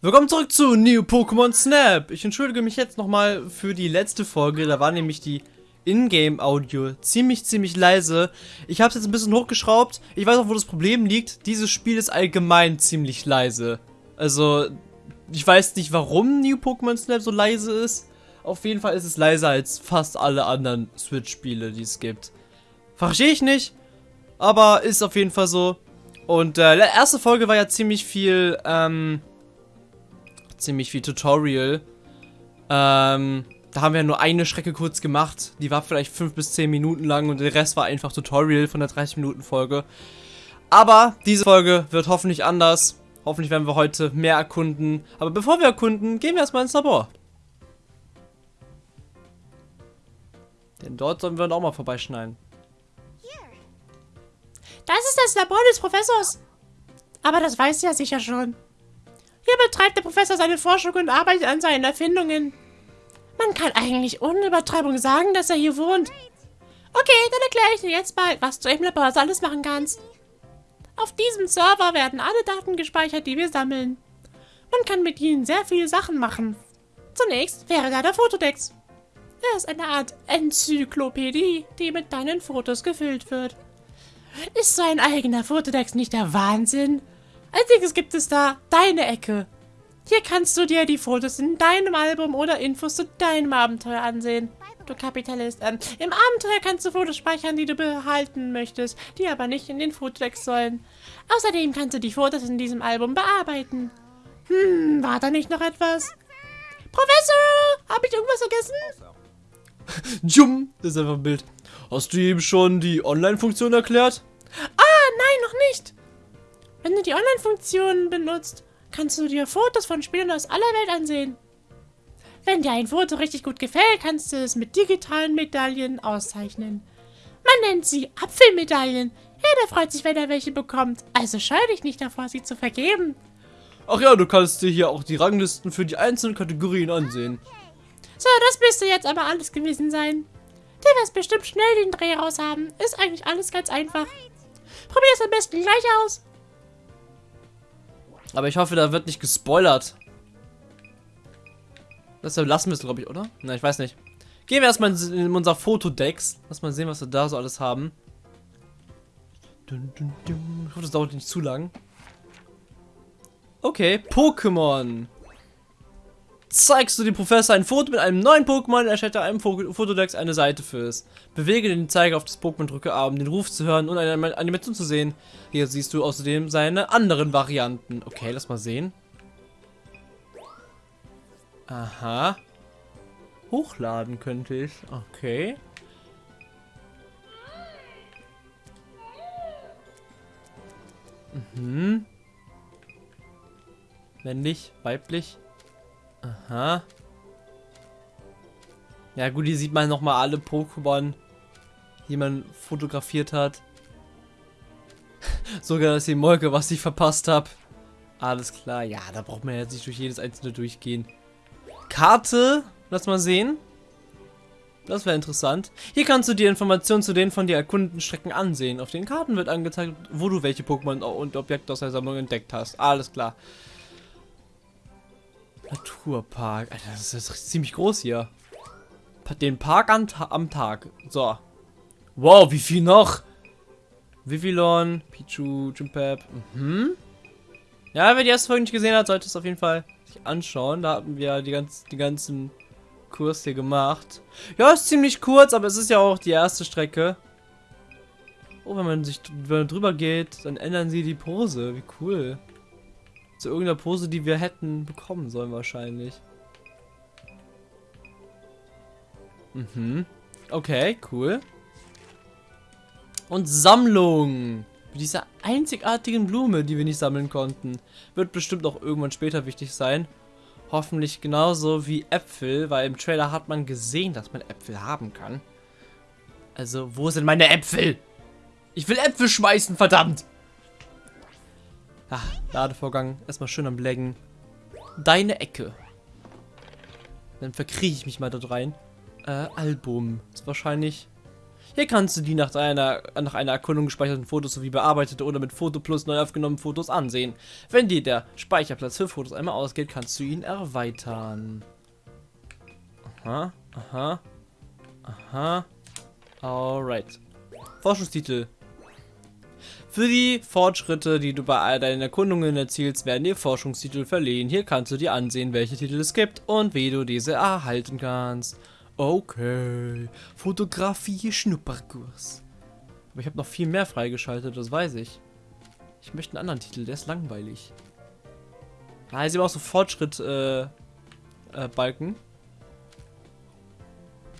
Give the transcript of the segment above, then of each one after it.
Willkommen zurück zu New Pokémon Snap. Ich entschuldige mich jetzt nochmal für die letzte Folge. Da war nämlich die Ingame-Audio ziemlich, ziemlich leise. Ich habe es jetzt ein bisschen hochgeschraubt. Ich weiß auch, wo das Problem liegt. Dieses Spiel ist allgemein ziemlich leise. Also, ich weiß nicht, warum New Pokémon Snap so leise ist. Auf jeden Fall ist es leiser als fast alle anderen Switch-Spiele, die es gibt. Verstehe ich nicht, aber ist auf jeden Fall so. Und äh, erste Folge war ja ziemlich viel, ähm, ziemlich viel Tutorial. Ähm, da haben wir nur eine Strecke kurz gemacht. Die war vielleicht 5 bis 10 Minuten lang und der Rest war einfach Tutorial von der 30 Minuten Folge. Aber diese Folge wird hoffentlich anders. Hoffentlich werden wir heute mehr erkunden. Aber bevor wir erkunden, gehen wir erstmal ins Labor. Denn dort sollen wir dann auch mal vorbeischneiden. Das ist das Labor des Professors. Aber das weiß ja sicher schon. Hier betreibt der Professor seine Forschung und arbeitet an seinen Erfindungen. Man kann eigentlich ohne Übertreibung sagen, dass er hier wohnt. Okay, dann erkläre ich dir jetzt mal, was du im Labor alles machen kannst. Auf diesem Server werden alle Daten gespeichert, die wir sammeln. Man kann mit ihnen sehr viele Sachen machen. Zunächst wäre da der Fotodex. Er ist eine Art Enzyklopädie, die mit deinen Fotos gefüllt wird. Ist so ein eigener Fotodex nicht der Wahnsinn? Als gibt es da deine Ecke. Hier kannst du dir die Fotos in deinem Album oder Infos zu deinem Abenteuer ansehen. Du Kapitalist. Ähm, Im Abenteuer kannst du Fotos speichern, die du behalten möchtest, die aber nicht in den Fotodex sollen. Außerdem kannst du die Fotos in diesem Album bearbeiten. Hm, war da nicht noch etwas? Professor, habe ich irgendwas vergessen? Jum, das ist einfach ein Bild. Hast du ihm schon die Online-Funktion erklärt? Ah, nein, noch nicht. Wenn du die Online-Funktion benutzt, kannst du dir Fotos von Spielern aus aller Welt ansehen. Wenn dir ein Foto richtig gut gefällt, kannst du es mit digitalen Medaillen auszeichnen. Man nennt sie Apfelmedaillen. Ja, der freut sich, wenn er welche bekommt. Also scheu dich nicht davor, sie zu vergeben. Ach ja, du kannst dir hier auch die Ranglisten für die einzelnen Kategorien ansehen. So, das müsste jetzt aber alles gewesen sein. Du wirst bestimmt schnell den Dreh raus haben. Ist eigentlich alles ganz einfach. Probier es am besten gleich aus. Aber ich hoffe, da wird nicht gespoilert. Das lassen wir es, glaube ich, oder? Na, ich weiß nicht. Gehen wir erstmal in unser Fotodex. Lass mal sehen, was wir da so alles haben. Ich hoffe, das dauert nicht zu lang. Okay, Pokémon zeigst du dem Professor ein Foto mit einem neuen Pokémon, erstellt er einem Fotodex eine Seite fürs. Bewege den Zeiger auf das Pokémon, drücke A, um den Ruf zu hören und eine Animation zu sehen. Hier siehst du außerdem seine anderen Varianten. Okay, lass mal sehen. Aha. Hochladen könnte ich. Okay. Mhm. Männlich, weiblich. Aha. Ja gut, hier sieht man nochmal alle Pokémon, die man fotografiert hat. Sogar das Molke, was ich verpasst habe. Alles klar. Ja, da braucht man jetzt nicht durch jedes einzelne durchgehen. Karte. Lass mal sehen. Das wäre interessant. Hier kannst du die Informationen zu den von dir erkundeten Strecken ansehen. Auf den Karten wird angezeigt, wo du welche Pokémon und Objekte aus der Sammlung entdeckt hast. Alles klar. Naturpark. Alter, das ist ziemlich groß hier. Den Park am, am Tag. So. Wow, wie viel noch? Vivillon, Pichu, Jimpep. Mhm. Ja, wer die erste Folge nicht gesehen hat, sollte es auf jeden Fall sich anschauen. Da haben wir die, ganz, die ganzen Kurs hier gemacht. Ja, ist ziemlich kurz, aber es ist ja auch die erste Strecke. Oh, wenn man sich wenn man drüber geht, dann ändern sie die Pose. Wie cool. Zu irgendeiner Pose, die wir hätten bekommen sollen wahrscheinlich. Mhm. Okay, cool. Und Sammlung. Mit dieser einzigartigen Blume, die wir nicht sammeln konnten. Wird bestimmt auch irgendwann später wichtig sein. Hoffentlich genauso wie Äpfel, weil im Trailer hat man gesehen, dass man Äpfel haben kann. Also, wo sind meine Äpfel? Ich will Äpfel schmeißen, verdammt! Ah, Ladevorgang. Erstmal schön am Blaggen. Deine Ecke. Dann verkriege ich mich mal dort rein. Äh, Album. Ist wahrscheinlich... Hier kannst du die nach einer, nach einer Erkundung gespeicherten Fotos sowie bearbeitete oder mit Foto Plus neu aufgenommenen Fotos ansehen. Wenn dir der Speicherplatz für Fotos einmal ausgeht, kannst du ihn erweitern. Aha, aha, aha. Alright. Forschungstitel. Für die Fortschritte, die du bei all deinen Erkundungen erzielst, werden dir Forschungstitel verliehen. Hier kannst du dir ansehen, welche Titel es gibt und wie du diese erhalten kannst. Okay. Fotografie Schnupperkurs. Aber ich habe noch viel mehr freigeschaltet, das weiß ich. Ich möchte einen anderen Titel, der ist langweilig. Ah, sehen wir auch so Fortschritt, äh, äh. Die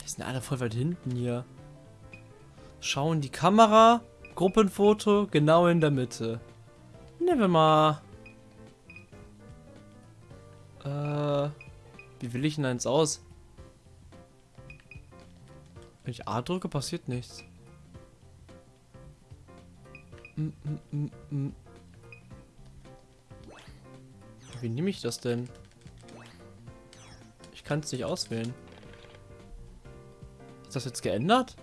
sind alle voll weit hinten hier. Schauen die Kamera, Gruppenfoto, genau in der Mitte. Nehmen wir mal. Äh, wie will ich denn eins aus? Wenn ich A drücke, passiert nichts. Mm, mm, mm, Wie nehme ich das denn? Ich kann es nicht auswählen. Ist das jetzt geändert?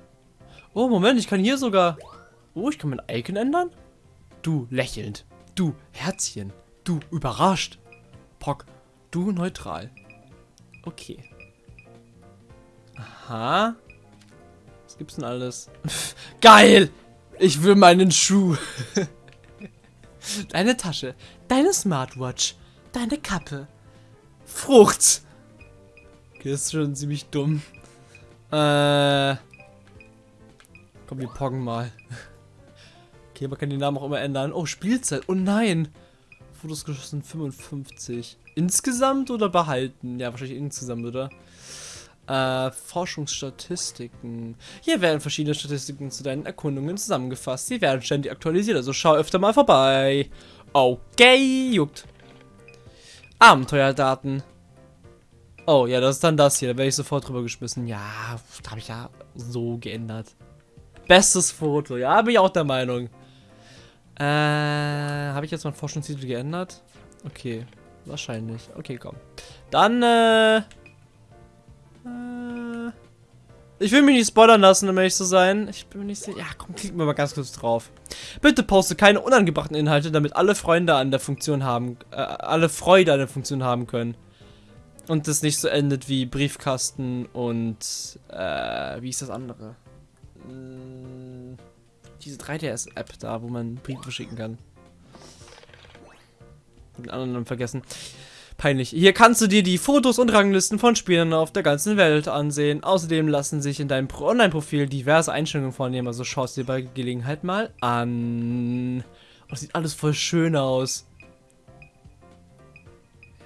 Oh, Moment, ich kann hier sogar... Oh, ich kann mein Icon ändern? Du lächelnd. Du Herzchen. Du überrascht. Pock. Du neutral. Okay. Aha. Was gibt's denn alles? Geil! Ich will meinen Schuh. Deine Tasche. Deine Smartwatch. Deine Kappe. Frucht. Okay, das ist schon ziemlich dumm. Äh. Komm, wir poggen mal. Okay, man kann den Namen auch immer ändern. Oh, Spielzeit. Oh nein. Fotos geschossen 55. Insgesamt oder behalten? Ja, wahrscheinlich insgesamt, oder? Äh, Forschungsstatistiken. Hier werden verschiedene Statistiken zu deinen Erkundungen zusammengefasst. Sie werden ständig aktualisiert, also schau öfter mal vorbei. Okay, juckt. Abenteuerdaten. Oh, ja, das ist dann das hier. Da werde ich sofort drüber geschmissen. Ja, da habe ich ja so geändert. Bestes Foto. Ja, bin ich auch der Meinung. Äh, habe ich jetzt meinen Forschungstitel geändert? Okay, wahrscheinlich. Okay, komm. Dann, äh... Äh, ich will mich nicht spoilern lassen, um ehrlich zu sein. Ich bin mir nicht sicher. Ja, komm, klick mir mal ganz kurz drauf. Bitte poste keine unangebrachten Inhalte, damit alle Freunde an der Funktion haben, äh, alle Freude an der Funktion haben können. Und das nicht so endet wie Briefkasten und, äh, wie ist das andere? Hm, diese 3DS-App da, wo man Briefe schicken kann. Den anderen vergessen. Peinlich. Hier kannst du dir die Fotos und Ranglisten von Spielern auf der ganzen Welt ansehen. Außerdem lassen sich in deinem Online-Profil diverse Einstellungen vornehmen, also schau es dir bei Gelegenheit mal an. Oh, das sieht alles voll schön aus.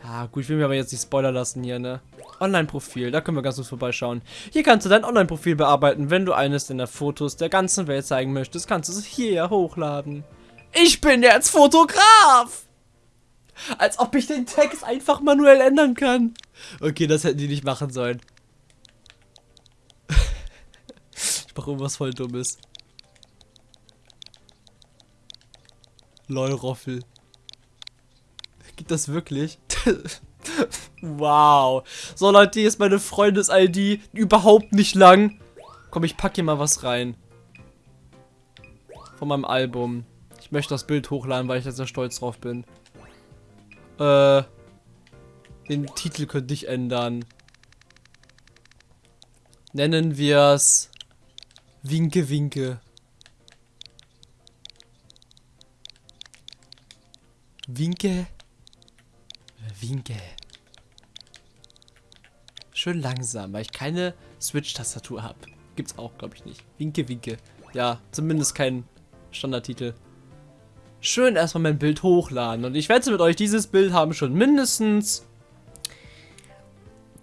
Ja, gut, ich will mir aber jetzt nicht spoilern lassen hier, ne? Online-Profil, da können wir ganz kurz vorbeischauen. Hier kannst du dein Online-Profil bearbeiten. Wenn du eines deiner Fotos der ganzen Welt zeigen möchtest, kannst du es hier hochladen. Ich bin jetzt Fotograf! Als ob ich den Text einfach manuell ändern kann. Okay, das hätten die nicht machen sollen. ich mache irgendwas voll Dummes. Lol, Roffel. Gibt das wirklich? wow. So, Leute, hier ist meine Freundes-ID. Überhaupt nicht lang. Komm, ich packe hier mal was rein. Von meinem Album. Ich möchte das Bild hochladen, weil ich da sehr stolz drauf bin. Äh, den Titel könnte ich ändern. Nennen wir es Winke Winke. Winke. Winke. Schön langsam, weil ich keine Switch-Tastatur habe. Gibt's auch, glaube ich, nicht. Winke, winke. Ja, zumindest kein Standardtitel schön erstmal mein Bild hochladen. Und ich wette mit euch, dieses Bild haben schon mindestens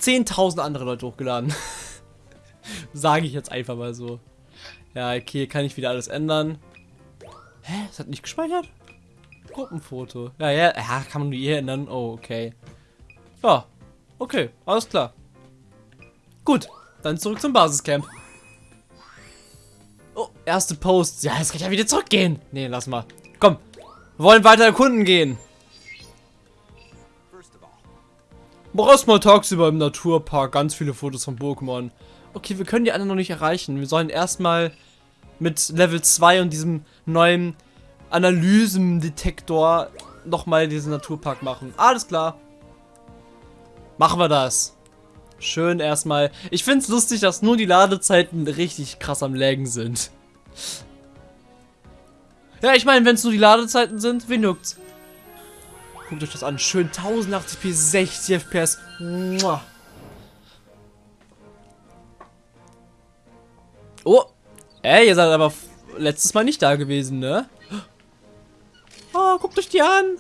10.000 andere Leute hochgeladen. Sage ich jetzt einfach mal so. Ja, okay, kann ich wieder alles ändern. Hä? Es hat nicht gespeichert? Gruppenfoto. Ja, ja, ja, kann man hier ändern. Oh, okay. Ja, okay, alles klar. Gut, dann zurück zum Basiscamp. Oh, erste Post. Ja, jetzt kann ich ja wieder zurückgehen. Nee, lass mal. Komm, wir wollen weiter erkunden gehen. Mach erstmal tagsüber im Naturpark ganz viele Fotos von Pokémon. Okay, wir können die anderen noch nicht erreichen. Wir sollen erstmal mit Level 2 und diesem neuen Analysendetektor nochmal diesen Naturpark machen. Alles klar. Machen wir das. Schön erstmal. Ich finde es lustig, dass nur die Ladezeiten richtig krass am Laggen sind. Ja, ich meine, wenn es nur die Ladezeiten sind, wen juckt's? Guckt euch das an. Schön 1080p, 60 FPS. Mua. Oh. Ey, ihr seid aber letztes Mal nicht da gewesen, ne? Oh, guckt euch die an.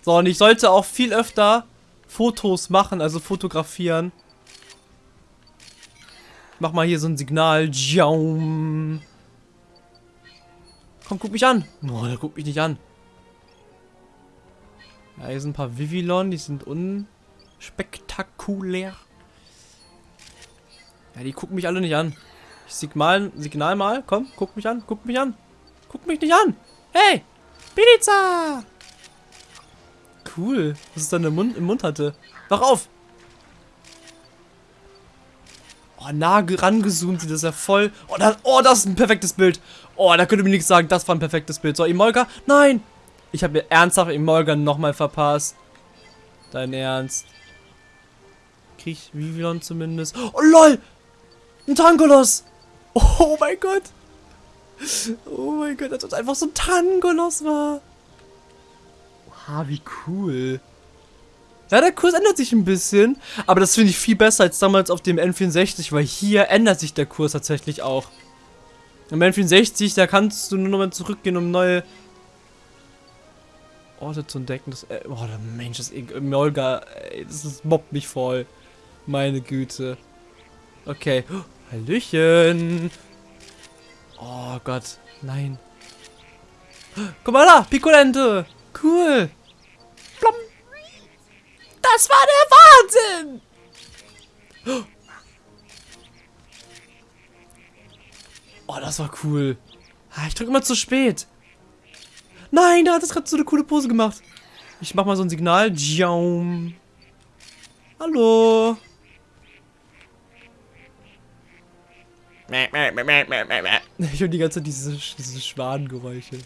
So, und ich sollte auch viel öfter Fotos machen, also fotografieren. Mach mal hier so ein Signal. Jaum. Komm, guck mich an. Oh, der guckt mich nicht an. Ja, hier sind ein paar Vivillon, die sind unspektakulär. Ja, die gucken mich alle nicht an. Ich signal, signal mal. Komm, guck mich an, guck mich an. Guck mich nicht an. Hey, Pizza. Cool, was es dann im Mund, im Mund hatte. Wach auf. Oh, nah rangezoomt sieht das ja voll. Oh das, oh, das ist ein perfektes Bild. Oh, da könnte mir nichts sagen, das war ein perfektes Bild. So, Imolga, nein. Ich habe mir ernsthaft Imolga nochmal verpasst. Dein Ernst. Krieg ich Vivillon zumindest. Oh, lol. Ein Tangolos. Oh mein Gott. Oh mein Gott, als ob es einfach so ein Tangolos war. Oha, wie cool. Ja, der Kurs ändert sich ein bisschen, aber das finde ich viel besser als damals auf dem N64, weil hier ändert sich der Kurs tatsächlich auch. Im N64, da kannst du nur noch mal zurückgehen, um neue Orte zu entdecken. Das, äh, oh, der Mensch, das Molga, das, das mobbt mich voll. Meine Güte. Okay. Oh, Hallöchen. Oh Gott, nein. Guck mal da, Pikolente. Cool. Plom. Das war der Wahnsinn. Oh, das war cool. Ah, ich drücke immer zu spät. Nein, da hat es gerade so eine coole Pose gemacht. Ich mach mal so ein Signal. Jaum. Hallo. Ich höre die ganze Zeit diese, diese Schwanengeräusche.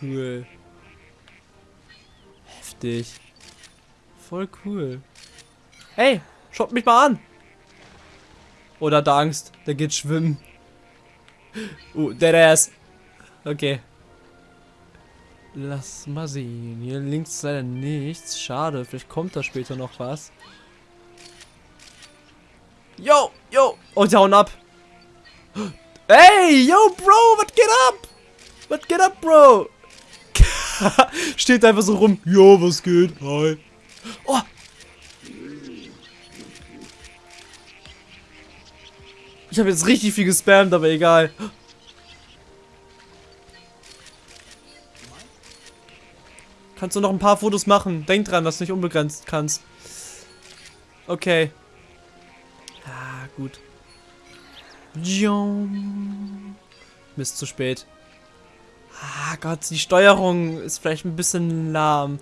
Cool. Heftig. Voll cool. Hey, schaut mich mal an. Oder hat Angst. Der geht schwimmen. Uh, der ist. Okay. Lass mal sehen. Hier links ist leider nichts. Schade. Vielleicht kommt da später noch was. Yo, yo. Oh, die hauen ab. Hey, yo, Bro, was geht ab? Was geht ab, Bro? Steht einfach so rum. Yo, was geht? Hi. Oh. Ich habe jetzt richtig viel gespammt, aber egal. Kannst du noch ein paar Fotos machen? Denk dran, dass du nicht unbegrenzt kannst. Okay. Ah, gut. Mist, zu spät. Ah Gott, die Steuerung ist vielleicht ein bisschen lahm.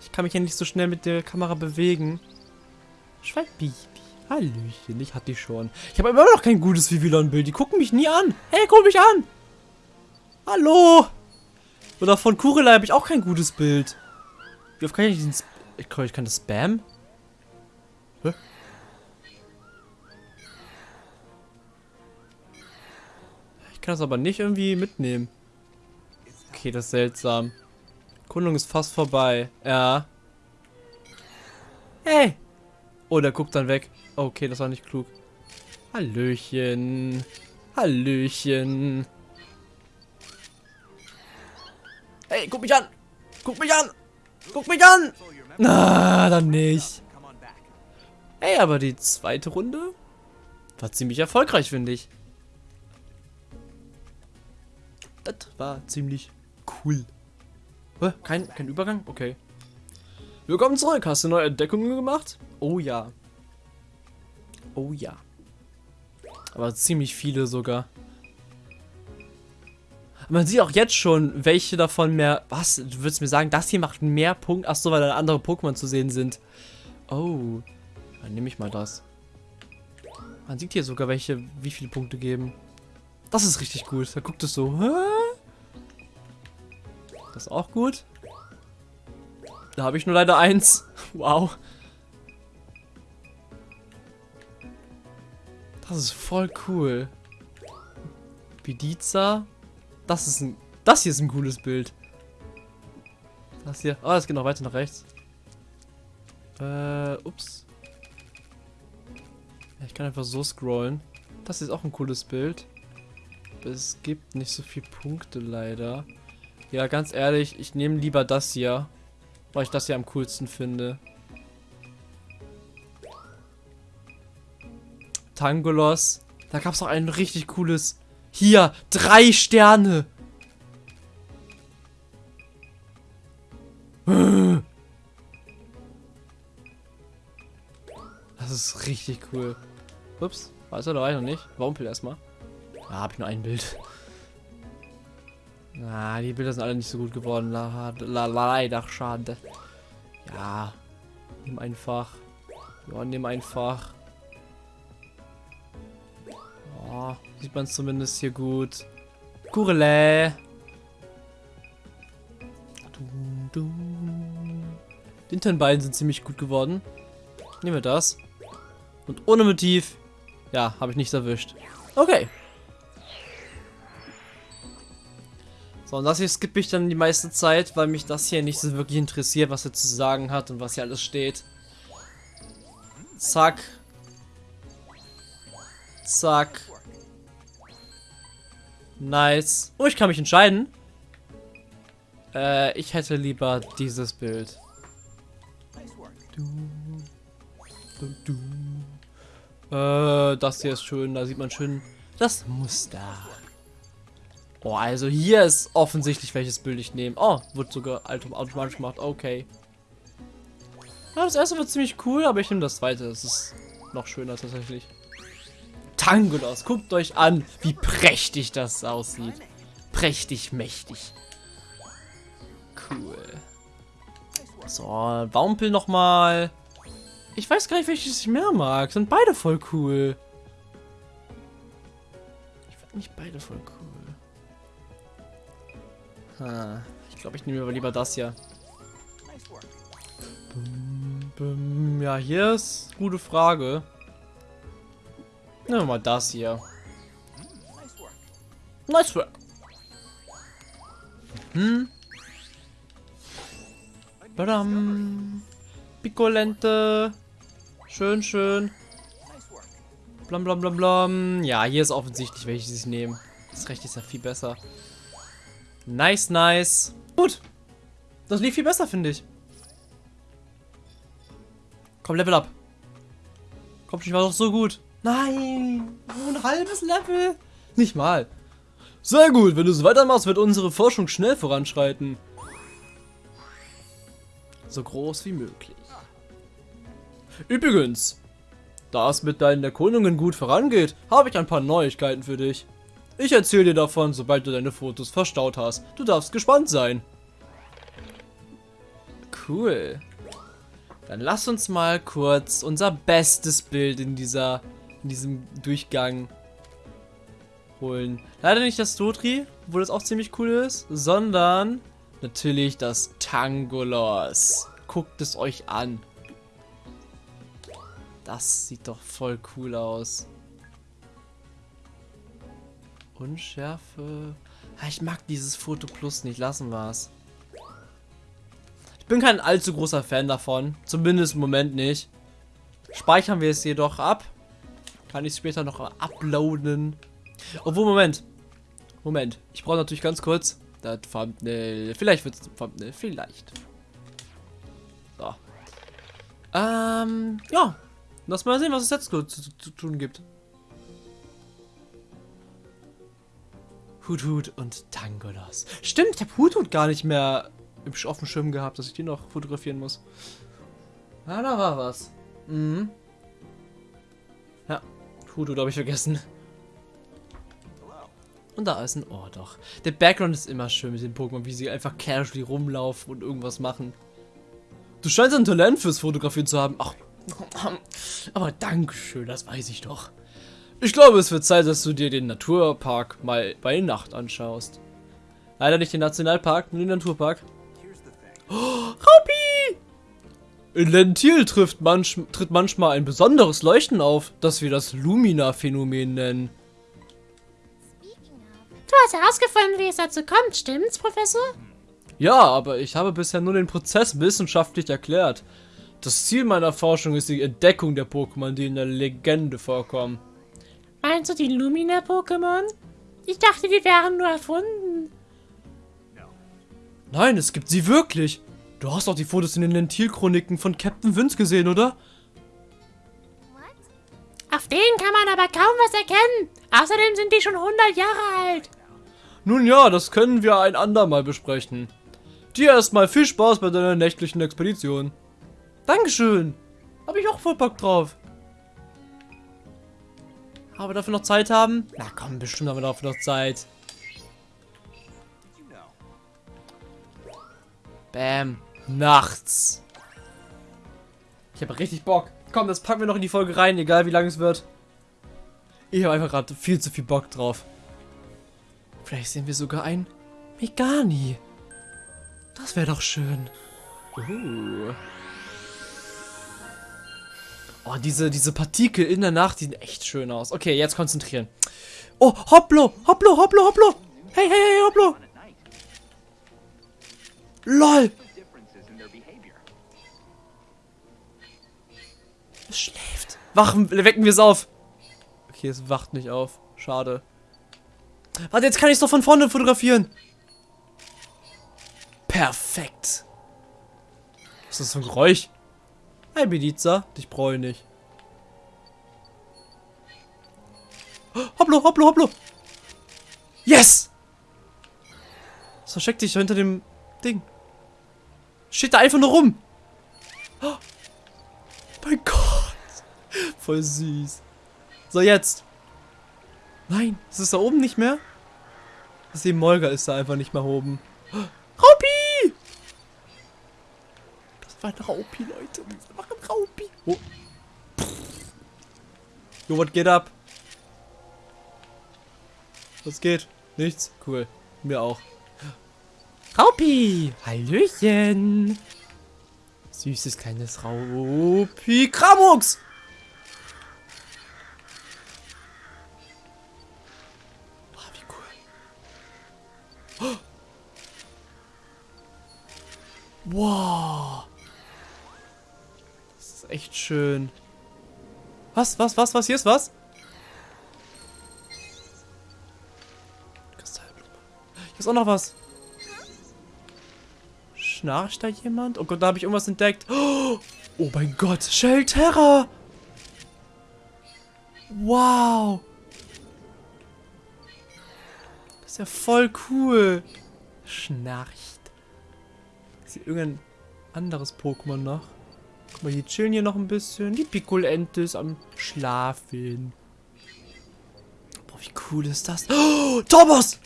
Ich kann mich ja nicht so schnell mit der Kamera bewegen. Schwalbibi. Hallöchen, ich hatte die schon. Ich habe immer noch kein gutes Vivillon-Bild. Die gucken mich nie an. Hey, guck mich an. Hallo. Oder von Kurelei habe ich auch kein gutes Bild. Wie oft kann ich diesen... Sp ich ich kann das Spam? Hä? Kann das aber nicht irgendwie mitnehmen. Okay, das ist seltsam. Kundung ist fast vorbei. Ja. Hey! Oh, der guckt dann weg. Okay, das war nicht klug. Hallöchen. Hallöchen. Hey, guck mich an! Guck mich an! Guck mich an! Na, dann nicht. Hey, aber die zweite Runde war ziemlich erfolgreich, finde ich. Das war ziemlich cool. Hä? Kein, kein Übergang? Okay. Willkommen zurück. Hast du neue Entdeckungen gemacht? Oh ja. Oh ja. Aber ziemlich viele sogar. Man sieht auch jetzt schon, welche davon mehr... Was? Du würdest mir sagen, das hier macht mehr Punkte? Achso, weil da andere Pokémon zu sehen sind. Oh. Dann nehme ich mal das. Man sieht hier sogar welche, wie viele Punkte geben. Das ist richtig gut. Da guckt es so. Hä? Ist auch gut. Da habe ich nur leider eins. Wow. Das ist voll cool. Bidiza. Das ist ein. Das hier ist ein cooles Bild. Das hier. Oh, das geht noch weiter nach rechts. Äh, ups. Ich kann einfach so scrollen. Das ist auch ein cooles Bild. Es gibt nicht so viele Punkte leider. Ja, ganz ehrlich, ich nehme lieber das hier. Weil ich das hier am coolsten finde. Tangolos. Da gab es auch ein richtig cooles. Hier, drei Sterne. Das ist richtig cool. Ups, weiß er, da noch nicht. Wampel erstmal. Da ah, habe ich nur ein Bild. Ah, die Bilder sind alle nicht so gut geworden. Leider schade. Ja. Nimm einfach. Ja, nimm einfach. Oh, sieht man es zumindest hier gut. Kurele. Die internen beiden sind ziemlich gut geworden. Nehmen wir das. Und ohne Motiv. Ja, habe ich nichts erwischt. Okay. So, und das hier skippe ich dann die meiste Zeit, weil mich das hier nicht so wirklich interessiert, was er zu sagen hat und was hier alles steht. Zack. Zack. Nice. Oh, ich kann mich entscheiden. Äh, ich hätte lieber dieses Bild. Du, du, du. Äh, das hier ist schön. Da sieht man schön das Muster. Oh, also hier ist offensichtlich, welches Bild ich nehme. Oh, wird sogar automatisch gemacht. Okay. Ja, das erste wird ziemlich cool, aber ich nehme das zweite. Das ist noch schöner tatsächlich. Tangolos, guckt euch an, wie prächtig das aussieht. Prächtig, mächtig. Cool. So, Waumpel nochmal. Ich weiß gar nicht, welches ich mehr mag. Sind beide voll cool. Ich finde nicht beide voll cool. Ha, ich glaube, ich nehme aber lieber das hier. Ja, hier ist gute Frage. Nehmen wir mal das hier. Nice work. Hm. Badam. Picolente. Schön, schön. Blam, blam, blam, blam. Ja, hier ist offensichtlich, welches ich nehme. Das Recht ist ja viel besser. Nice, nice. Gut. Das lief viel besser, finde ich. Komm, Level up. Komm, ich war doch so gut. Nein. Nur ein halbes Level. Nicht mal. Sehr gut. Wenn du es weitermachst, wird unsere Forschung schnell voranschreiten. So groß wie möglich. Übrigens, da es mit deinen Erkundungen gut vorangeht, habe ich ein paar Neuigkeiten für dich. Ich erzähle dir davon, sobald du deine Fotos verstaut hast. Du darfst gespannt sein. Cool. Dann lass uns mal kurz unser bestes Bild in dieser in diesem Durchgang holen. Leider nicht das Dotri, wo das auch ziemlich cool ist, sondern natürlich das Tangolos. Guckt es euch an. Das sieht doch voll cool aus. Unschärfe. Ich mag dieses Foto Plus nicht. Lassen wir es. Ich bin kein allzu großer Fan davon. Zumindest im Moment nicht. Speichern wir es jedoch ab. Kann ich später noch uploaden. Obwohl, Moment. Moment. Ich brauche natürlich ganz kurz das Thumbnail. Vielleicht wird es ein Thumbnail. Vielleicht. So. Ähm, ja. Lass mal sehen, was es jetzt zu, zu, zu tun gibt. Hut und Tangolos. Stimmt, ich habe Hut gar nicht mehr auf dem Schirm gehabt, dass ich die noch fotografieren muss. Ah, da war was. Mhm. Ja, Hut habe ich vergessen. Und da ist ein Ohr doch. Der Background ist immer schön mit den Pokémon, wie sie einfach casually rumlaufen und irgendwas machen. Du scheinst ein Talent fürs Fotografieren zu haben. Ach, aber Dankeschön, das weiß ich doch. Ich glaube, es wird Zeit, dass du dir den Naturpark mal bei Nacht anschaust. Leider nicht den Nationalpark, nur den Naturpark. Oh, Raupi! In Lentil trifft manch, tritt manchmal ein besonderes Leuchten auf, das wir das Lumina-Phänomen nennen. Du hast herausgefunden, wie es dazu kommt, stimmt's, Professor? Ja, aber ich habe bisher nur den Prozess wissenschaftlich erklärt. Das Ziel meiner Forschung ist die Entdeckung der Pokémon, die in der Legende vorkommen. Meinst du die Lumina-Pokémon? Ich dachte, die wären nur erfunden. Nein, es gibt sie wirklich. Du hast doch die Fotos in den Lentil-Chroniken von Captain Vince gesehen, oder? Auf denen kann man aber kaum was erkennen. Außerdem sind die schon 100 Jahre alt. Nun ja, das können wir ein andermal besprechen. Dir erstmal viel Spaß bei deiner nächtlichen Expedition. Dankeschön. Hab ich auch voll Bock drauf. Aber dafür noch Zeit haben? Na komm, bestimmt haben wir dafür noch Zeit. Bam. Nachts. Ich habe richtig Bock. Komm, das packen wir noch in die Folge rein, egal wie lang es wird. Ich habe einfach gerade viel zu viel Bock drauf. Vielleicht sehen wir sogar ein Megani. Das wäre doch schön. Uh. Oh, diese, diese Partikel in der Nacht, die sehen echt schön aus. Okay, jetzt konzentrieren. Oh, Hopplo, Hopplo, Hopplo, Hopplo. Hey, hey, hey, Hopplo. LOL. Es schläft. Wachen, wecken wir es auf. Okay, es wacht nicht auf. Schade. Warte, jetzt kann ich es doch von vorne fotografieren. Perfekt. Was ist das für ein Geräusch? Hi, Bediza. Dich brauche ich nicht. Hopplo, hopplo, hopplo. Yes! Was versteckt dich hinter dem Ding? Steht da einfach nur rum. Oh, mein Gott. Voll süß. So, jetzt. Nein, ist es da oben nicht mehr? Das ist Molga ist da einfach nicht mehr oben. Raupi! War ein Raupi, Leute. Das war ein Raupi. Oh. Jo, what geht ab? Was geht? Nichts? Cool. Mir auch. Raupi! Hallöchen! Süßes kleines Raupi. Kramux! Oh, wie cool. Wow. Echt schön. Was, was, was, was? Hier ist was? Hier ist auch noch was. Schnarcht da jemand? Oh Gott, da habe ich irgendwas entdeckt. Oh mein Gott, Shelterra! Wow! Das ist ja voll cool. Schnarcht. Ist hier irgendein anderes Pokémon noch? Mal, die chillen hier noch ein bisschen. Die Pikolente ist am Schlafen. Boah, wie cool ist das? Oh, Torbos!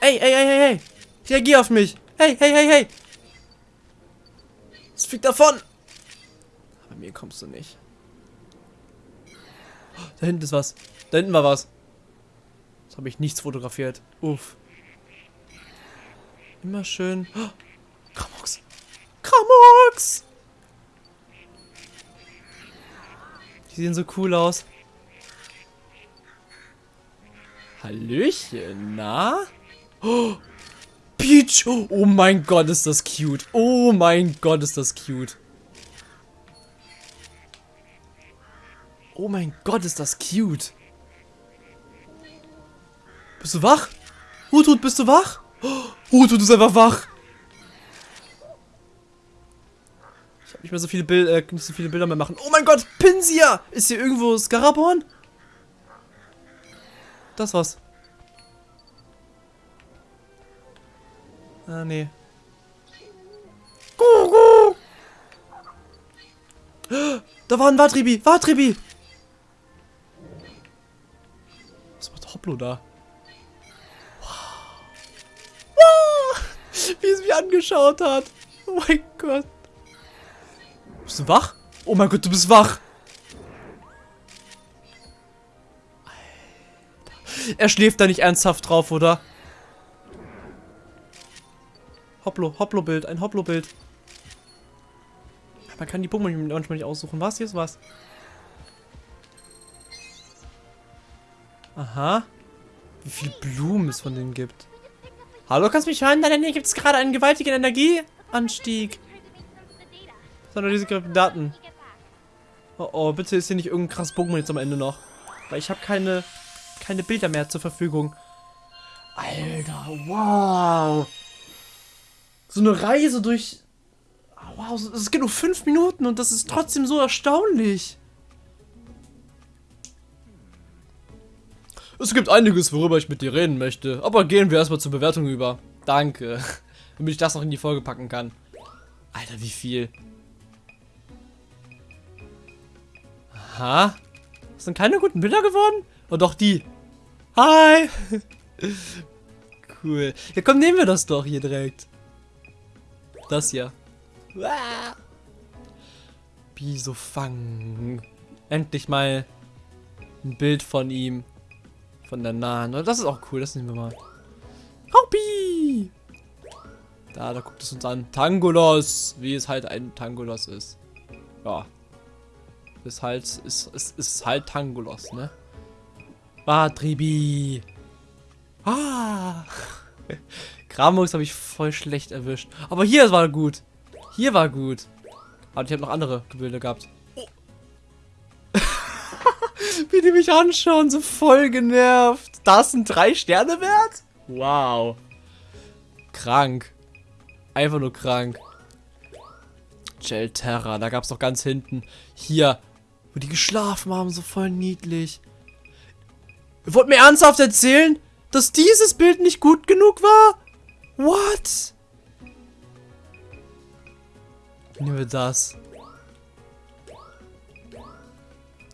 Ey, ey, ey, ey, ey! Reagier auf mich! Hey, hey, hey, hey! Es fliegt davon! Aber mir kommst du nicht. Da hinten ist was. Da hinten war was. Jetzt habe ich nichts fotografiert. Uff. Immer schön. Oh, Kramox. Kramox! Die sehen so cool aus. Hallöchen, na? Oh, Peach! Oh mein Gott, ist das cute. Oh mein Gott, ist das cute. Oh mein Gott, ist das cute. Bist du wach? Hutut, bist du wach? Hutut ist einfach wach. Ich habe nicht mehr so viele Bilder, äh, nicht so viele Bilder mehr machen. Oh mein Gott, Pinsia! Ist hier irgendwo Scaraborn? Das was. Ah, nee. Da war ein Watribi! Watribi! Was macht Hopplo da? Wow. Wow. Wie es mich angeschaut hat. Oh mein Gott. Bist du wach? Oh mein Gott, du bist wach. er schläft da nicht ernsthaft drauf, oder? Hopplo, Hopplo-Bild, ein Hopplo-Bild. Man kann die Pokémon manchmal nicht aussuchen. Was? Hier ist was. Aha. Wie viele Blumen es von denen gibt. Hallo, kannst du mich hören? Nein, hier gibt es gerade einen gewaltigen Energieanstieg. Sondern diese Daten. Oh, oh, bitte ist hier nicht irgendein krass Pokémon jetzt am Ende noch. Weil ich habe keine, keine Bilder mehr zur Verfügung. Alter, wow. So eine Reise durch... Wow, es geht nur fünf Minuten und das ist trotzdem so erstaunlich. Es gibt einiges, worüber ich mit dir reden möchte. Aber gehen wir erstmal zur Bewertung über. Danke. Damit ich das noch in die Folge packen kann. Alter, wie viel? Aha. Sind keine guten Bilder geworden? Oh, doch, die. Hi. cool. Ja, komm, nehmen wir das doch hier direkt. Das hier. Bisofang. Endlich mal ein Bild von ihm. Von der nahen. Das ist auch cool, das nehmen wir mal. Hoppi! Da, da guckt es uns an. Tangolos, wie es halt ein Tangolos ist. Ja. Ist halt, ist, ist, ist halt Tangolos, ne? Batribi. Ah! Kramux habe ich voll schlecht erwischt. Aber hier war gut. Hier war gut. Aber ich habe noch andere Gebilde gehabt. Oh. Wie die mich anschauen, so voll genervt. Das sind drei Sterne wert? Wow. Krank. Einfach nur krank. Gelterra, da gab es doch ganz hinten. Hier, wo die geschlafen haben, so voll niedlich. Wollt mir ernsthaft erzählen, dass dieses Bild nicht gut genug war? What? Nehmen wir das.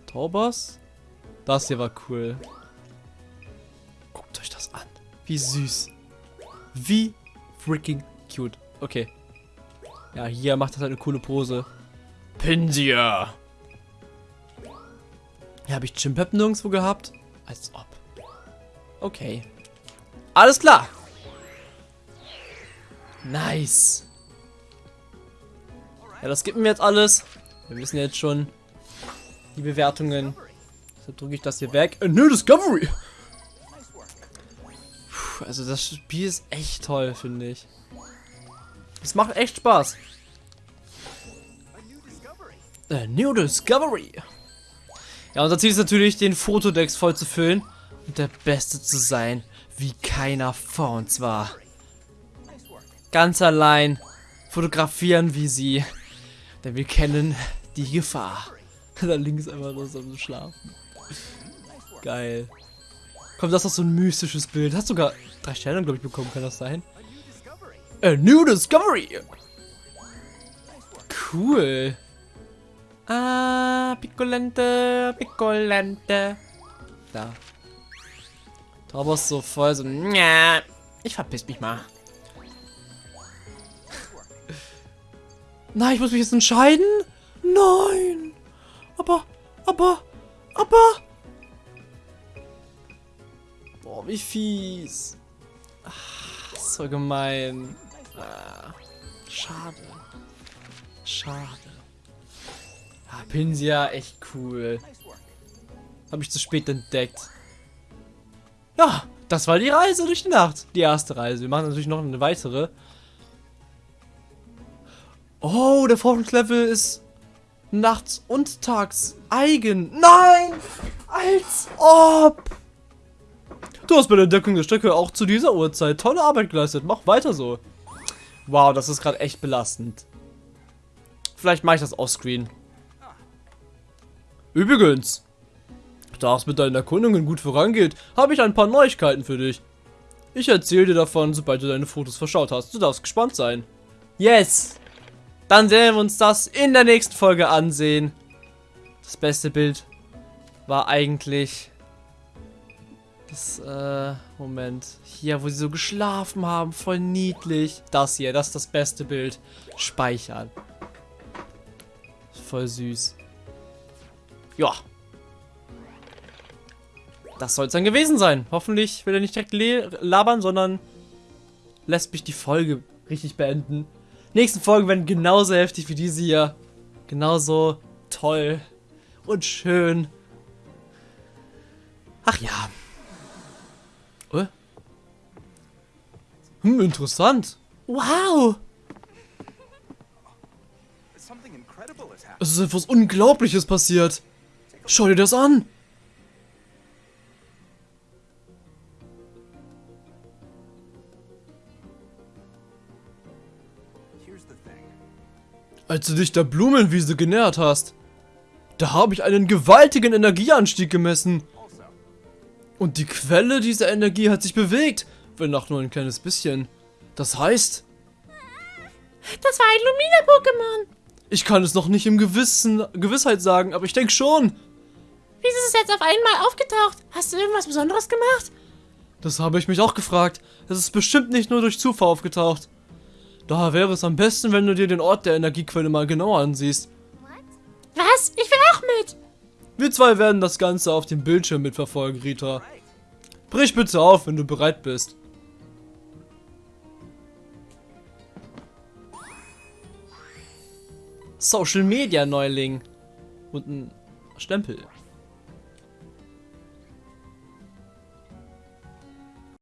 Taubers? Das hier war cool. Guckt euch das an. Wie süß. Wie freaking cute. Okay. Ja, hier macht das halt eine coole Pose. Pinsia. Ja, habe ich Chimpep nirgendwo gehabt? Als ob. Okay. Alles klar. Nice. Ja, das gibt mir jetzt alles. Wir wissen jetzt schon die Bewertungen. Deshalb drücke ich das hier weg. A new Discovery. Puh, also das Spiel ist echt toll, finde ich. Es macht echt Spaß. A new Discovery. Ja, unser Ziel ist natürlich, den Fotodex voll zu füllen und der Beste zu sein, wie keiner vor uns war. Ganz allein fotografieren wie sie, denn wir kennen die Gefahr. da links einfach nur so Schlafen. Geil. Komm, das ist doch so ein mystisches Bild. Hast sogar drei Sterne, glaube ich, bekommen, kann das sein? A new discovery! Cool. Ah, Piccolente, Piccolente. Da. Taubos so voll so, Nja, ich verpiss mich mal. Nein, ich muss mich jetzt entscheiden? Nein. Aber, aber, aber. Boah, wie fies. Ach, so gemein. Ah, schade. Schade. Ah, Pinsia, echt cool. Habe ich zu spät entdeckt. Ja, das war die Reise durch die Nacht. Die erste Reise. Wir machen natürlich noch eine weitere. Oh, der Forschungslevel ist nachts und tags eigen. Nein! Als ob! Du hast bei der Entdeckung der Strecke auch zu dieser Uhrzeit tolle Arbeit geleistet. Mach weiter so. Wow, das ist gerade echt belastend. Vielleicht mache ich das offscreen. Übrigens, da es mit deinen Erkundungen gut vorangeht, habe ich ein paar Neuigkeiten für dich. Ich erzähle dir davon, sobald du deine Fotos verschaut hast. Du darfst gespannt sein. Yes! Dann werden wir uns das in der nächsten Folge ansehen. Das beste Bild war eigentlich das, äh, Moment. Hier, wo sie so geschlafen haben. Voll niedlich. Das hier, das ist das beste Bild. Speichern. Voll süß. Ja. das soll es dann gewesen sein. Hoffentlich will er nicht direkt labern, sondern lässt mich die Folge richtig beenden. Nächsten Folgen werden genauso heftig wie diese hier. Genauso toll und schön. Ach ja. Oh. Hm, interessant. Wow. Es ist etwas Unglaubliches passiert. Schau dir das an. Als du dich der Blumenwiese genähert hast, da habe ich einen gewaltigen Energieanstieg gemessen. Und die Quelle dieser Energie hat sich bewegt, wenn auch nur ein kleines bisschen. Das heißt... Das war ein Lumina-Pokémon. Ich kann es noch nicht im Gewissen, Gewissheit sagen, aber ich denke schon. Wie ist es jetzt auf einmal aufgetaucht? Hast du irgendwas Besonderes gemacht? Das habe ich mich auch gefragt. Es ist bestimmt nicht nur durch Zufall aufgetaucht. Daher wäre es am besten, wenn du dir den Ort der Energiequelle mal genauer ansiehst. Was? Ich will auch mit. Wir zwei werden das Ganze auf dem Bildschirm mitverfolgen, Rita. Brich bitte auf, wenn du bereit bist. Social Media Neuling. Und ein Stempel.